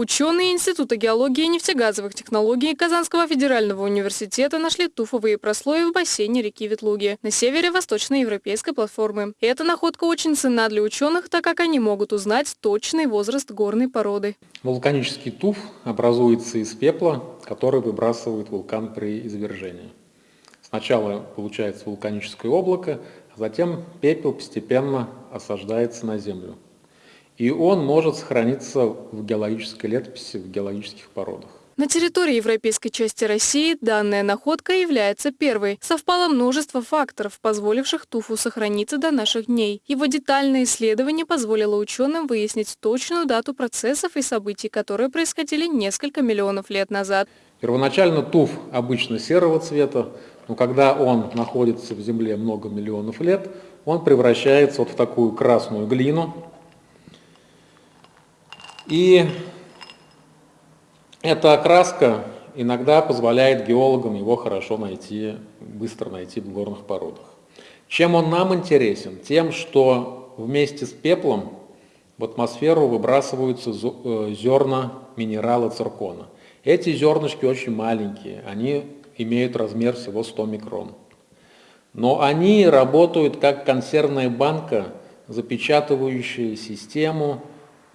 Ученые Института геологии и нефтегазовых технологий Казанского федерального университета нашли туфовые прослои в бассейне реки Ветлуги на севере восточноевропейской платформы. И эта находка очень ценна для ученых, так как они могут узнать точный возраст горной породы. Вулканический туф образуется из пепла, который выбрасывает вулкан при извержении. Сначала получается вулканическое облако, а затем пепел постепенно осаждается на землю и он может сохраниться в геологической летописи, в геологических породах. На территории европейской части России данная находка является первой. Совпало множество факторов, позволивших туфу сохраниться до наших дней. Его детальное исследование позволило ученым выяснить точную дату процессов и событий, которые происходили несколько миллионов лет назад. Первоначально туф обычно серого цвета, но когда он находится в земле много миллионов лет, он превращается вот в такую красную глину, и эта окраска иногда позволяет геологам его хорошо найти, быстро найти в горных породах. Чем он нам интересен? Тем, что вместе с пеплом в атмосферу выбрасываются э, зерна минерала циркона. Эти зернышки очень маленькие, они имеют размер всего 100 микрон. Но они работают как консервная банка, запечатывающая систему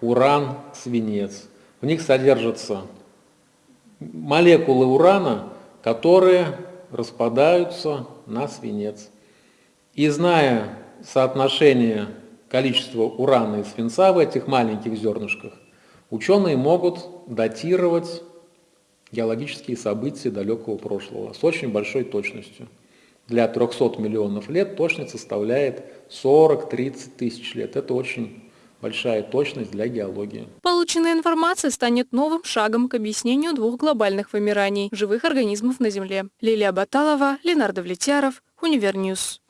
уран, свинец. В них содержатся молекулы урана, которые распадаются на свинец. И зная соотношение количества урана и свинца в этих маленьких зернышках, ученые могут датировать геологические события далекого прошлого с очень большой точностью. Для 300 миллионов лет точность составляет 40-30 тысяч лет. Это очень большая точность для геологии. Полученная информация станет новым шагом к объяснению двух глобальных вымираний живых организмов на Земле. Лилия Баталова, Ленар Давлетьяров, Univer News.